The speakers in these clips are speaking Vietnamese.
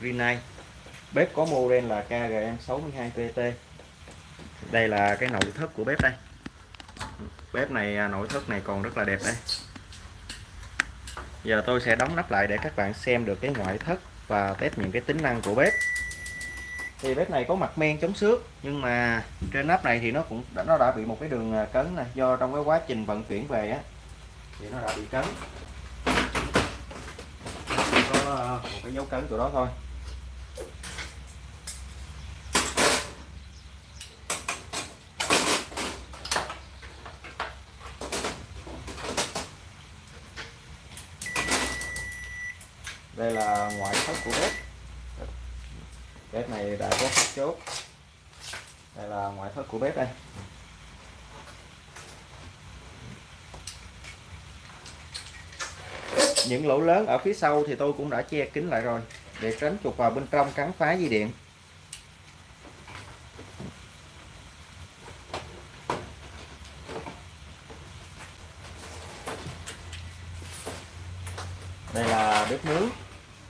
Rinnai bếp có model là KGM62PT đây là cái nội thất của bếp đây. Bếp này à, nội thất này còn rất là đẹp đây. Giờ tôi sẽ đóng nắp lại để các bạn xem được cái ngoại thất và test những cái tính năng của bếp. Thì bếp này có mặt men chống xước nhưng mà trên nắp này thì nó cũng đã, nó đã bị một cái đường à, cấn này do trong cái quá trình vận chuyển về á thì nó đã bị cấn. Có à, một cái dấu cấn chỗ đó thôi. Đây là ngoại thất của bếp. Bếp này đã có các chốt. Đây là ngoại thất của bếp đây. Những lỗ lớn ở phía sau thì tôi cũng đã che kín lại rồi, để tránh chuột vào bên trong cắn phá dây điện. Đây là bếp nướng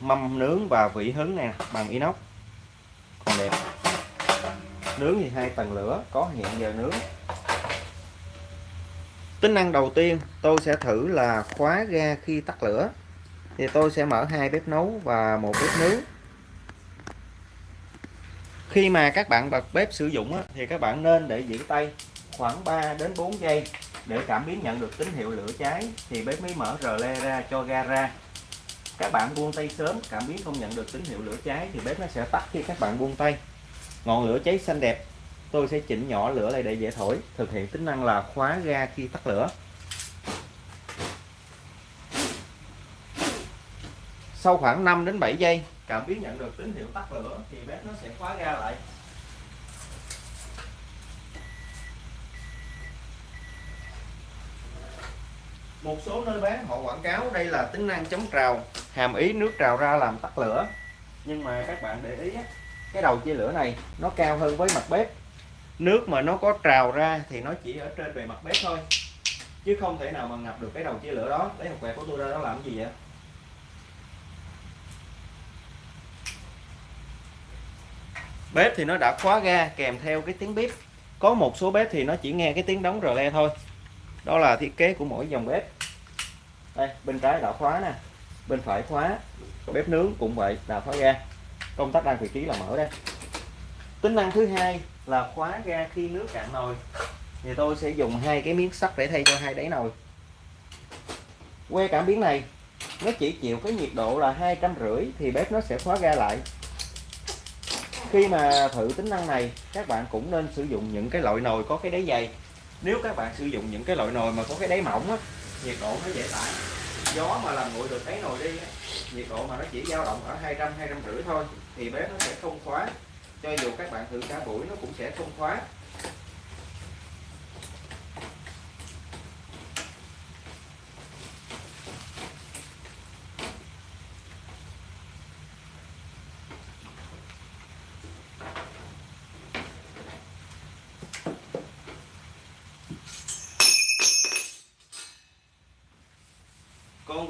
mâm nướng và vỉ hứng nè bằng inox. Còn đẹp. Nướng thì hai tầng lửa, có hiện giờ nướng. Tính năng đầu tiên, tôi sẽ thử là khóa ga khi tắt lửa. Thì tôi sẽ mở hai bếp nấu và một bếp nướng. Khi mà các bạn bật bếp sử dụng thì các bạn nên để giữ tay khoảng 3 đến 4 giây để cảm biến nhận được tín hiệu lửa cháy. Thì bếp mới mở rờ le ra cho ga ra các bạn buông tay sớm, cảm biến không nhận được tín hiệu lửa cháy thì bếp nó sẽ tắt khi các bạn buông tay. Ngọn lửa cháy xanh đẹp, tôi sẽ chỉnh nhỏ lửa lại để dễ thổi, thực hiện tính năng là khóa ga khi tắt lửa. Sau khoảng 5 đến 7 giây, cảm biến nhận được tín hiệu tắt lửa thì bếp nó sẽ khóa ga lại. Một số nơi bán họ quảng cáo đây là tính năng chống trào hàm ý nước trào ra làm tắt lửa. Nhưng mà các bạn để ý cái đầu chia lửa này nó cao hơn với mặt bếp. Nước mà nó có trào ra thì nó chỉ ở trên bề mặt bếp thôi. Chứ không thể nào mà ngập được cái đầu chia lửa đó. Lấy hộp quẹt của tôi ra nó làm gì vậy? Bếp thì nó đã khóa ga kèm theo cái tiếng bếp có một số bếp thì nó chỉ nghe cái tiếng đóng rờ le thôi. Đó là thiết kế của mỗi dòng bếp. Đây, bên trái đã khóa nè bên phải khóa bếp nướng cũng vậy là khóa ga. Công tắc đang vị trí là mở đây. Tính năng thứ hai là khóa ga khi nước cạn nồi. Thì tôi sẽ dùng hai cái miếng sắt để thay cho hai đáy nồi. Que cảm biến này nó chỉ chịu cái nhiệt độ là hai trăm rưỡi thì bếp nó sẽ khóa ga lại. Khi mà thử tính năng này các bạn cũng nên sử dụng những cái loại nồi có cái đáy dày. Nếu các bạn sử dụng những cái loại nồi mà có cái đáy mỏng á, nhiệt độ nó dễ tải gió mà làm nguội được đáy nồi đi nhiệt độ mà nó chỉ dao động ở 200 250 thôi, thì bếp nó sẽ không khóa. Cho dù các bạn thử cả buổi nó cũng sẽ không khóa.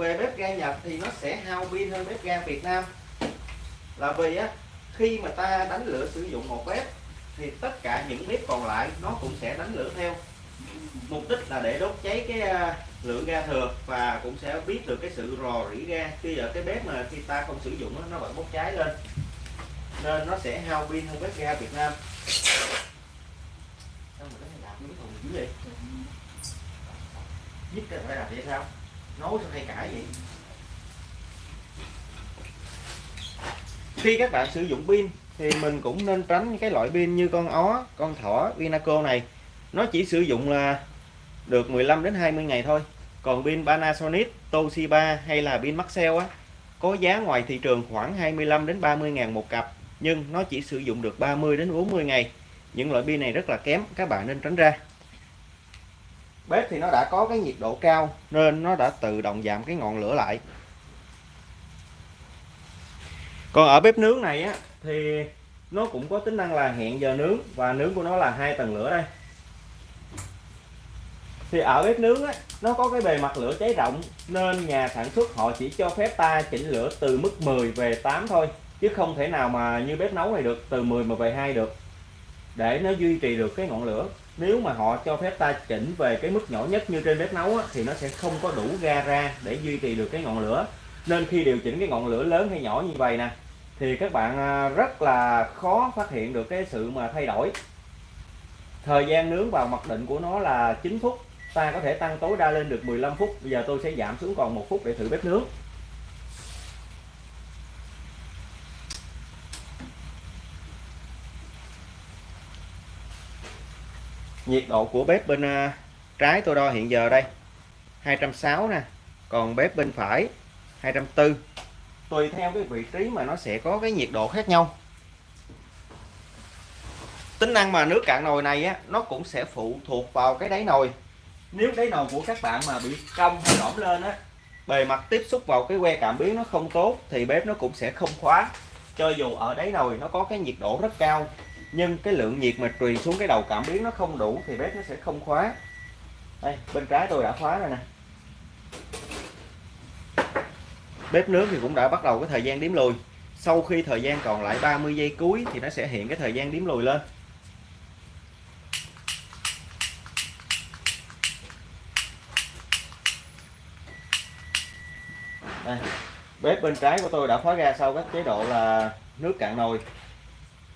Về bếp ga Nhật thì nó sẽ hao pin hơn bếp ga Việt Nam. Là vì á, khi mà ta đánh lửa sử dụng một bếp thì tất cả những bếp còn lại nó cũng sẽ đánh lửa theo. Mục đích là để đốt cháy cái à, lượng ga thừa và cũng sẽ biết được cái sự rò rỉ ga. Khi ở cái bếp mà khi ta không sử dụng nó vẫn bốc cháy lên. Nên nó sẽ hao pin hơn bếp ga Việt Nam. Sao mà nó miếng thùng dữ vậy nhất cái phải làm vậy sao? Nấu sao hay cãi vậy. Khi các bạn sử dụng pin, thì mình cũng nên tránh những cái loại pin như con ó, con thỏ, Vinaco này. Nó chỉ sử dụng là được 15 đến 20 ngày thôi. Còn pin Panasonic, Toshiba hay là pin Maxell á, có giá ngoài thị trường khoảng 25 đến 30 ngàn một cặp, nhưng nó chỉ sử dụng được 30 đến 40 ngày. Những loại pin này rất là kém, các bạn nên tránh ra bếp thì nó đã có cái nhiệt độ cao, nên nó đã tự động giảm cái ngọn lửa lại. Còn ở bếp nướng này á, thì nó cũng có tính năng là hẹn giờ nướng, và nướng của nó là hai tầng lửa đây. Thì ở bếp nướng á, nó có cái bề mặt lửa cháy rộng, nên nhà sản xuất họ chỉ cho phép ta chỉnh lửa từ mức 10 về 8 thôi, chứ không thể nào mà như bếp nấu này được, từ 10 mà về 2 được, để nó duy trì được cái ngọn lửa nếu mà họ cho phép ta chỉnh về cái mức nhỏ nhất như trên bếp nấu á, thì nó sẽ không có đủ ga ra để duy trì được cái ngọn lửa. Nên khi điều chỉnh cái ngọn lửa lớn hay nhỏ như vậy nè thì các bạn à, rất là khó phát hiện được cái sự mà thay đổi. Thời gian nướng vào mặc định của nó là 9 phút ta có thể tăng tối đa lên được 15 phút. Bây giờ tôi sẽ giảm xuống còn một phút để thử bếp nướng. Nhiệt độ của bếp bên à, trái tôi đo hiện giờ đây 260 nè, còn bếp bên phải 240 tùy theo cái vị trí mà nó sẽ có cái nhiệt độ khác nhau. Tính năng mà nước cạn nồi này á, nó cũng sẽ phụ thuộc vào cái đáy nồi. Nếu đáy nồi của các bạn mà bị cong hay lõm lên á, bề mặt tiếp xúc vào cái que cảm biến nó không tốt, thì bếp nó cũng sẽ không khóa. Cho dù ở đáy nồi nó có cái nhiệt độ rất cao nhưng cái lượng nhiệt mà truyền xuống cái đầu cảm biến nó không đủ thì bếp nó sẽ không khóa. Đây, bên trái tôi đã khóa rồi nè. Bếp nướng thì cũng đã bắt đầu cái thời gian đếm lùi. Sau khi thời gian còn lại 30 giây cuối thì nó sẽ hiện cái thời gian đếm lùi lên. Đây. bếp bên trái của tôi đã khóa ra sau các chế độ là nước cạn nồi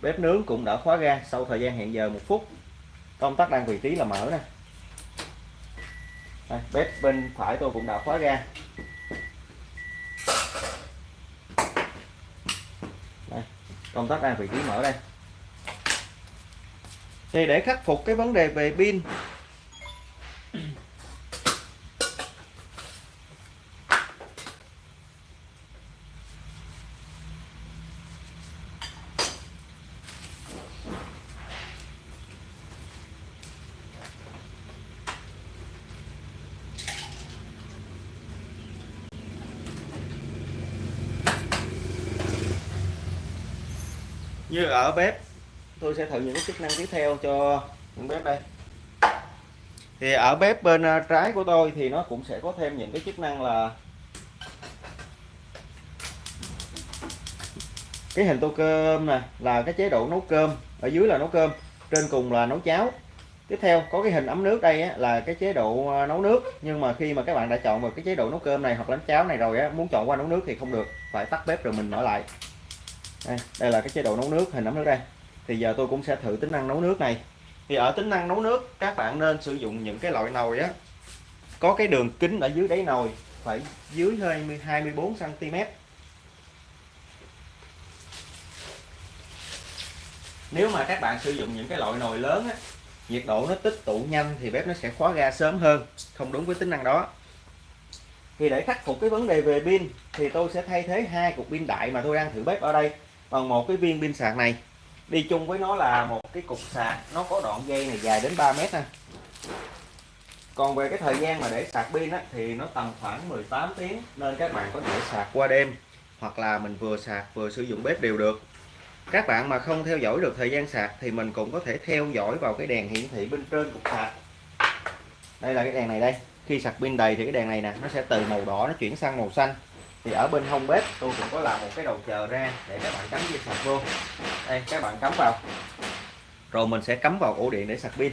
bếp nướng cũng đã khóa ga sau thời gian hẹn giờ một phút công tắc đang vị trí là mở nè. Đây, bếp bên phải tôi cũng đã khóa ga. Đây, công tắc đang vị trí mở đây. Thì để khắc phục cái vấn đề về pin như ở bếp tôi sẽ thử những cái chức năng tiếp theo cho những bếp đây. Thì ở bếp bên à, trái của tôi thì nó cũng sẽ có thêm những cái chức năng là cái hình tô cơm nè là cái chế độ nấu cơm. Ở dưới là nấu cơm trên cùng là nấu cháo. Tiếp theo có cái hình ấm nước đây á, là cái chế độ à, nấu nước. Nhưng mà khi mà các bạn đã chọn vào cái chế độ nấu cơm này hoặc là cháo này rồi á, muốn chọn qua nấu nước thì không được phải tắt bếp rồi mình mở lại đây, đây là cái chế độ nấu nước hình ấm nước đây. Thì giờ tôi cũng sẽ thử tính năng nấu nước này. Thì ở tính năng nấu nước các bạn nên sử dụng những cái loại nồi á. Có cái đường kính ở dưới đáy nồi phải dưới hơi 24 cm nếu mà các bạn sử dụng những cái loại nồi lớn á nhiệt độ nó tích tụ nhanh thì bếp nó sẽ khóa ga sớm hơn không đúng với tính năng đó. Thì để khắc phục cái vấn đề về pin thì tôi sẽ thay thế hai cục pin đại mà tôi đang thử bếp ở đây bằng một cái viên pin sạc này đi chung với nó là một cái cục sạc nó có đoạn dây này dài đến 3 mét nè. Còn về cái thời gian mà để sạc pin á, thì nó tầm khoảng 18 tiếng nên các bạn có thể sạc qua đêm hoặc là mình vừa sạc vừa sử dụng bếp đều được. Các bạn mà không theo dõi được thời gian sạc thì mình cũng có thể theo dõi vào cái đèn hiển thị bên trên cục sạc. Đây là cái đèn này đây khi sạc pin đầy thì cái đèn này nè nó sẽ từ màu đỏ nó chuyển sang màu xanh thì ở bên hông bếp tôi cũng có làm một cái đầu chờ ra để các bạn cắm dây sạc vô. Đây các bạn cắm vào. Rồi mình sẽ cắm vào ổ điện để sạc pin.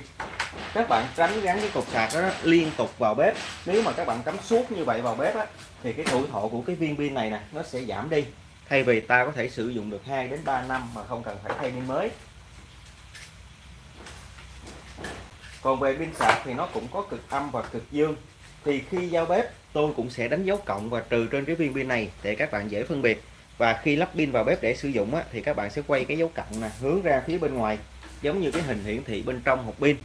Các bạn tránh gắn cái cục sạc đó liên tục vào bếp. Nếu mà các bạn cắm suốt như vậy vào bếp á, thì cái tuổi thọ của cái viên pin này nè nó sẽ giảm đi. Thay vì ta có thể sử dụng được 2 đến 3 năm mà không cần phải thay pin mới. Còn về pin sạc thì nó cũng có cực âm và cực dương thì khi giao bếp tôi cũng sẽ đánh dấu cộng và trừ trên cái viên pin này để các bạn dễ phân biệt. Và khi lắp pin vào bếp để sử dụng á, thì các bạn sẽ quay cái dấu cộng nè hướng ra phía bên ngoài giống như cái hình hiển thị bên trong hộp pin.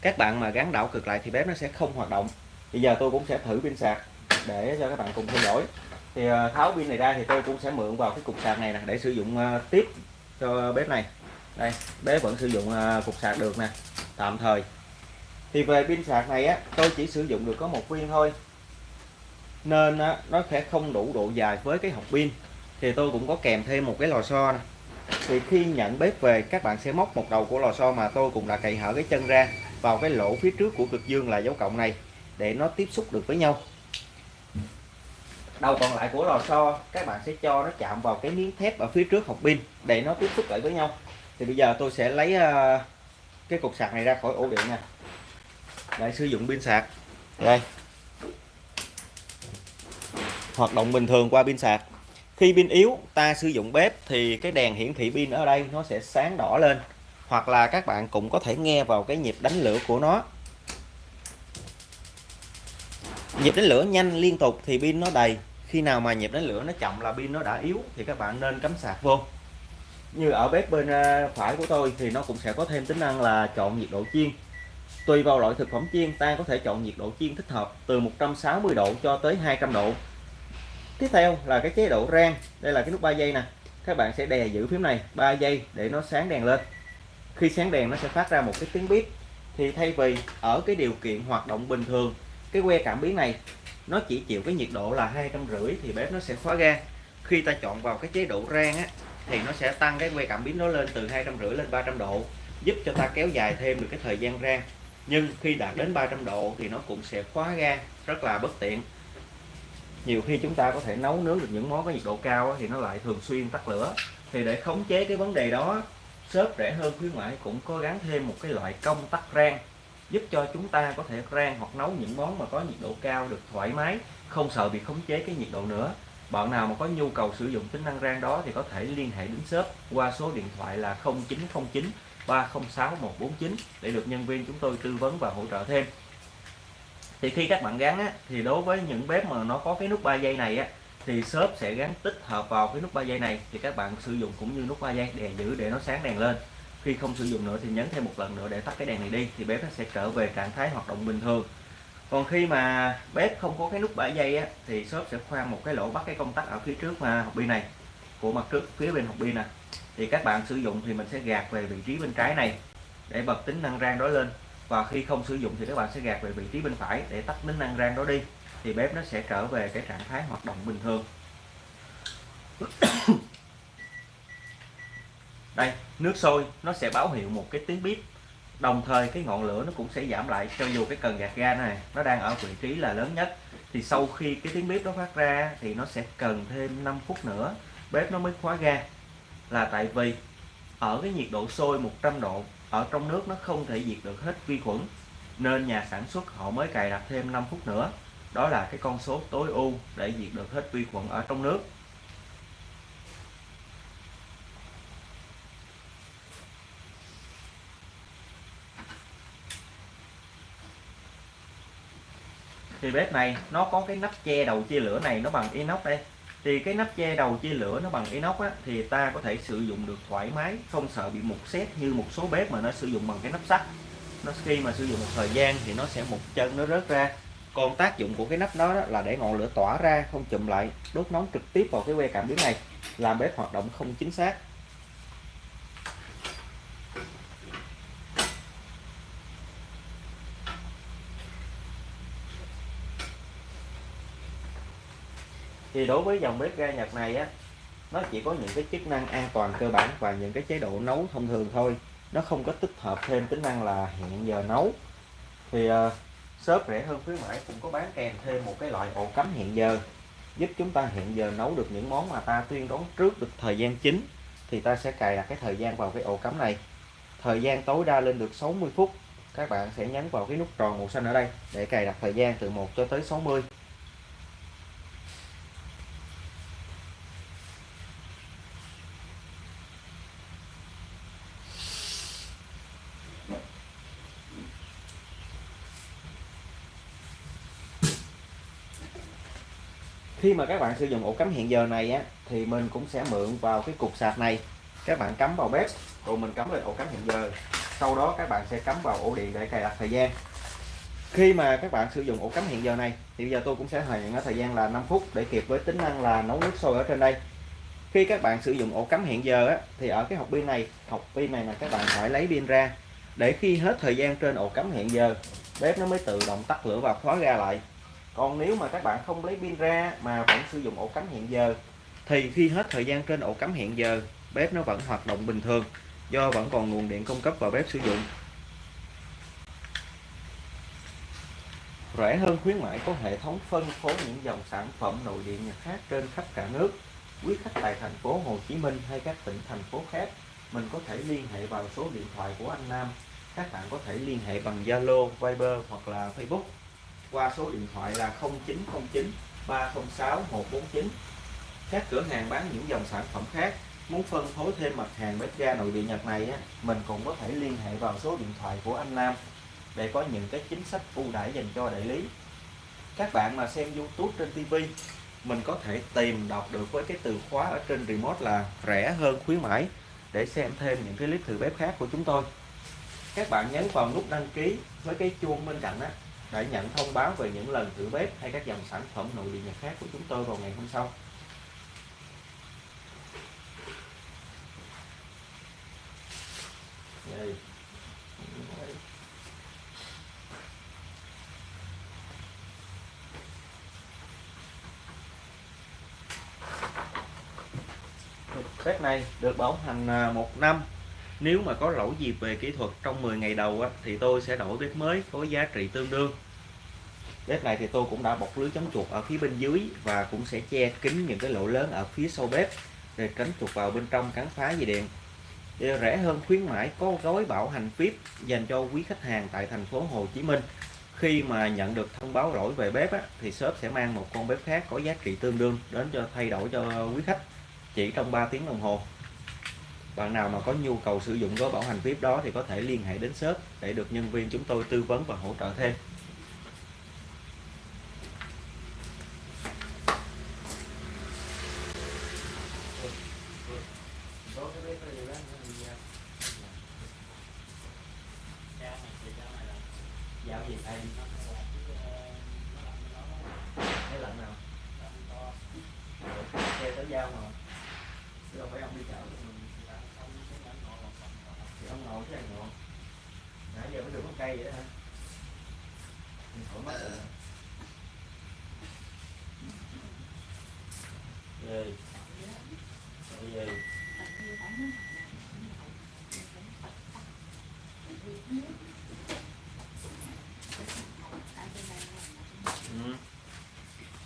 Các bạn mà gắn đảo cực lại thì bếp nó sẽ không hoạt động. Bây giờ tôi cũng sẽ thử pin sạc để cho các bạn cùng theo dõi. Thì ờ, tháo pin này ra thì tôi cũng sẽ mượn vào cái cục sạc này nè để sử dụng ờ, tiếp cho bếp này. Đây bếp vẫn sử dụng ờ, cục sạc được nè tạm thời thì về pin sạc này á tôi chỉ sử dụng được có một viên thôi. Nên á, nó sẽ không đủ độ dài với cái hộp pin. Thì tôi cũng có kèm thêm một cái lò xo này. thì khi nhận bếp về các bạn sẽ móc một đầu của lò xo mà tôi cũng đã cậy hở cái chân ra vào cái lỗ phía trước của cực dương là dấu cộng này để nó tiếp xúc được với nhau. Đầu còn lại của lò xo các bạn sẽ cho nó chạm vào cái miếng thép ở phía trước hộp pin để nó tiếp xúc lại với nhau. Thì bây giờ tôi sẽ lấy ờ, cái cục sạc này ra khỏi ổ điện nha để sử dụng pin sạc. Đây. Hoạt động bình thường qua pin sạc. Khi pin yếu ta sử dụng bếp thì cái đèn hiển thị pin ở đây nó sẽ sáng đỏ lên. Hoặc là các bạn cũng có thể nghe vào cái nhịp đánh lửa của nó. Nhịp đánh lửa nhanh liên tục thì pin nó đầy. Khi nào mà nhịp đánh lửa nó chậm là pin nó đã yếu thì các bạn nên cắm sạc vô. Như ở bếp bên ờ, phải của tôi thì nó cũng sẽ có thêm tính năng là chọn nhiệt độ chiên tùy vào loại thực phẩm chiên, ta có thể chọn nhiệt độ chiên thích hợp, từ 160 độ cho tới 200 độ. Tiếp theo là cái chế độ rang. Đây là cái nút 3 giây nè. Các bạn sẽ đè giữ phím này 3 giây để nó sáng đèn lên. Khi sáng đèn, nó sẽ phát ra một cái tiếng bếp thì thay vì ở cái điều kiện hoạt động bình thường, cái que cảm biến này, nó chỉ chịu cái nhiệt độ là hai trăm rưỡi thì bếp nó sẽ khóa ga. Khi ta chọn vào cái chế độ rang á, thì nó sẽ tăng cái que cảm biến nó lên từ hai trăm rưỡi lên 300 độ, giúp cho ta kéo dài thêm được cái thời gian rang nhưng khi đạt đến 300 độ thì nó cũng sẽ khóa ga, rất là bất tiện. Nhiều khi chúng ta có thể nấu nướng được những món có nhiệt độ cao thì nó lại thường xuyên tắt lửa. Thì để khống chế cái vấn đề đó shop rẻ hơn khuyến mãi cũng có gắn thêm một cái loại công tắc rang, giúp cho chúng ta có thể rang hoặc nấu những món mà có nhiệt độ cao được thoải mái, không sợ bị khống chế cái nhiệt độ nữa. Bạn nào mà có nhu cầu sử dụng tính năng rang đó thì có thể liên hệ đến shop qua số điện thoại là 0909 306 149 để được nhân viên chúng tôi tư vấn và hỗ trợ thêm. Thì khi các bạn gắn á, thì đối với những bếp mà nó có cái nút 3 giây này á, thì shop sẽ gắn tích hợp vào cái nút 3 giây này thì các bạn sử dụng cũng như nút 3 giây để giữ để nó sáng đèn lên. Khi không sử dụng nữa thì nhấn thêm một lần nữa để tắt cái đèn này đi thì bếp nó sẽ trở về trạng thái hoạt động bình thường. Còn khi mà bếp không có cái nút 3 giây á, thì shop sẽ khoan một cái lỗ bắt cái công tắc ở phía trước mà học pin này của mặt trước phía bên học pin nè thì các bạn sử dụng thì mình sẽ gạt về vị trí bên trái này để bật tính năng rang đó lên. Và khi không sử dụng thì các bạn sẽ gạt về vị trí bên phải để tắt tính năng rang đó đi. Thì bếp nó sẽ trở về cái trạng thái hoạt động bình thường. Đây, nước sôi nó sẽ báo hiệu một cái tiếng bếp đồng thời cái ngọn lửa nó cũng sẽ giảm lại, cho dù cái cần gạt ga này nó đang ở vị trí là lớn nhất. Thì sau khi cái tiếng bếp nó phát ra thì nó sẽ cần thêm 5 phút nữa, bếp nó mới khóa ga là tại vì ở cái nhiệt độ sôi 100 độ ở trong nước nó không thể diệt được hết vi khuẩn, nên nhà sản xuất họ mới cài đặt thêm 5 phút nữa. Đó là cái con số tối ưu để diệt được hết vi khuẩn ở trong nước. Thì bếp này nó có cái nắp che đầu chia lửa này nó bằng inox đây thì cái nắp che đầu chia lửa nó bằng inox á, thì ta có thể sử dụng được thoải mái không sợ bị mục xét như một số bếp mà nó sử dụng bằng cái nắp sắt. Nó khi mà sử dụng một thời gian thì nó sẽ một chân nó rớt ra. Còn tác dụng của cái nắp đó, đó là để ngọn lửa tỏa ra không chụm lại đốt nóng trực tiếp vào cái que cảm biến này làm bếp hoạt động không chính xác. Thì đối với dòng bếp ga Nhật này á nó chỉ có những cái chức năng an toàn cơ bản và những cái chế độ nấu thông thường thôi. Nó không có tích hợp thêm tính năng là hẹn giờ nấu. Thì uh, shop rẻ hơn khuyến mãi cũng có bán kèm thêm một cái loại ổ cắm hẹn giờ giúp chúng ta hẹn giờ nấu được những món mà ta tuyên đoán trước được thời gian chính. Thì ta sẽ cài đặt cái thời gian vào cái ổ cắm này. Thời gian tối đa lên được 60 phút. Các bạn sẽ nhấn vào cái nút tròn màu xanh ở đây để cài đặt thời gian từ 1 cho tới 60 khi mà các bạn sử dụng ổ cắm hẹn giờ này á thì mình cũng sẽ mượn vào cái cục sạc này. Các bạn cắm vào bếp rồi mình cắm lên ổ cắm hẹn giờ. Sau đó các bạn sẽ cắm vào ổ điện để cài đặt thời gian. Khi mà các bạn sử dụng ổ cắm hẹn giờ này thì bây giờ tôi cũng sẽ hẹn ở thời gian là 5 phút để kịp với tính năng là nấu nước sôi ở trên đây. Khi các bạn sử dụng ổ cắm hẹn giờ á, thì ở cái hộp pin này hộp pin này là các bạn phải lấy pin ra. Để khi hết thời gian trên ổ cắm hẹn giờ bếp nó mới tự động tắt lửa và khóa ra lại còn nếu mà các bạn không lấy pin ra mà vẫn sử dụng ổ cắm hẹn giờ thì khi hết thời gian trên ổ cắm hẹn giờ bếp nó vẫn hoạt động bình thường do vẫn còn nguồn điện cung cấp vào bếp sử dụng rẻ hơn khuyến mãi có hệ thống phân phối những dòng sản phẩm nội địa Nhật khác trên khắp cả nước. Quý khách tại thành phố Hồ Chí Minh hay các tỉnh thành phố khác, mình có thể liên hệ vào số điện thoại của anh Nam. Các bạn có thể liên hệ bằng Zalo, Viber hoặc là Facebook qua số điện thoại là 0909 306 149. Các cửa hàng bán những dòng sản phẩm khác muốn phân phối thêm mặt hàng bếp ga nội địa Nhật này á, mình cũng có thể liên hệ vào số điện thoại của anh Nam để có những cái chính sách ưu đãi dành cho đại lý các bạn mà xem YouTube trên TV mình có thể tìm đọc được với cái từ khóa ở trên remote là rẻ hơn khuyến mãi để xem thêm những cái clip thử bếp khác của chúng tôi các bạn nhấn vào nút đăng ký với cái chuông bên cạnh á để nhận thông báo về những lần thử bếp hay các dòng sản phẩm nội địa nhật khác của chúng tôi vào ngày hôm sau. Đây. Bếp này được bảo hành à, một năm nếu mà có lỗi gì về kỹ thuật trong 10 ngày đầu á, thì tôi sẽ đổi bếp mới có giá trị tương đương. Bếp này thì tôi cũng đã bọc lưới chống chuột ở phía bên dưới và cũng sẽ che kín những cái lỗ lớn ở phía sau bếp để tránh chuột vào bên trong cắn phá dây điện. Để rẻ hơn khuyến mãi có gói bảo hành VIP dành cho quý khách hàng tại thành phố Hồ Chí Minh. Khi mà nhận được thông báo lỗi về bếp á, thì shop sẽ mang một con bếp khác có giá trị tương đương đến cho thay đổi cho quý khách chỉ trong 3 tiếng đồng hồ bạn nào mà có nhu cầu sử dụng gói bảo hành VIP đó thì có thể liên hệ đến shop để được nhân viên chúng tôi tư vấn và hỗ trợ thêm giao mà chứ đâu phải ông đi chợ ngồi chứ anh ngồi nãy giờ mới được có cây vậy đó hả? Mình khỏi mất rồi. Về về Ừ.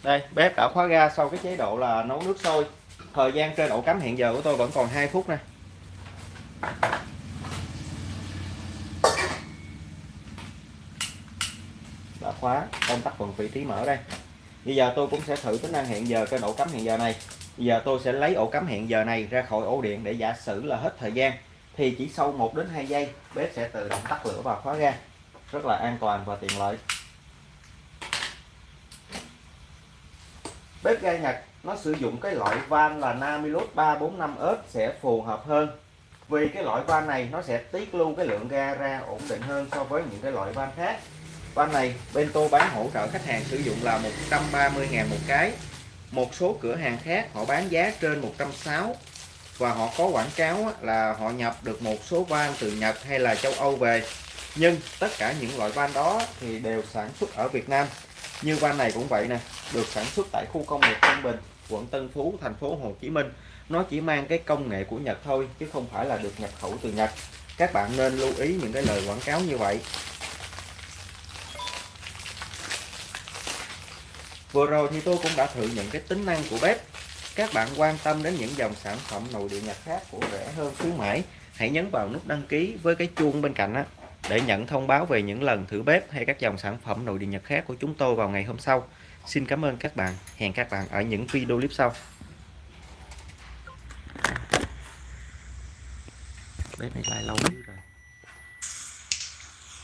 đây, bếp đã khóa ga sau cái chế độ là nấu nước sôi. Thời gian trên ổ cắm hiện giờ của tôi vẫn còn 2 phút nè đã tắt phần vị trí mở đây. Bây giờ tôi cũng sẽ thử tính năng hẹn giờ cái ổ cắm hẹn giờ này. Bây giờ tôi sẽ lấy ổ cắm hẹn giờ này ra khỏi ổ điện để giả sử là hết thời gian, thì chỉ sau 1 đến 2 giây, bếp sẽ tự động tắt lửa và khóa ga. Rất là an toàn và tiện lợi. Bếp ga Nhật, nó sử dụng cái loại van là Namilus 345S sẽ phù hợp hơn. Vì cái loại van này nó sẽ tiết lưu cái lượng ga ra ổn định hơn so với những cái loại van khác van này bên tôi bán hỗ trợ khách hàng sử dụng là 130.000 một cái. Một số cửa hàng khác họ bán giá trên 160 và họ có quảng cáo là họ nhập được một số van từ Nhật hay là châu Âu về. Nhưng tất cả những loại van đó thì đều sản xuất ở Việt Nam. Như van này cũng vậy nè, được sản xuất tại khu công nghiệp Tân Bình, quận Tân Phú, thành phố Hồ Chí Minh. Nó chỉ mang cái công nghệ của Nhật thôi, chứ không phải là được nhập khẩu từ Nhật. Các bạn nên lưu ý những cái lời quảng cáo như vậy. Vừa rồi thì tôi cũng đã thử những cái tính năng của bếp các bạn quan tâm đến những dòng sản phẩm nội địa Nhật khác của rẻ hơn khuyến mãi, hãy nhấn vào nút đăng ký với cái chuông bên cạnh á, để nhận thông báo về những lần thử bếp hay các dòng sản phẩm nội địa Nhật khác của chúng tôi vào ngày hôm sau. Xin cảm ơn các bạn. Hẹn các bạn ở những video clip sau. Bếp này lại lâu rồi.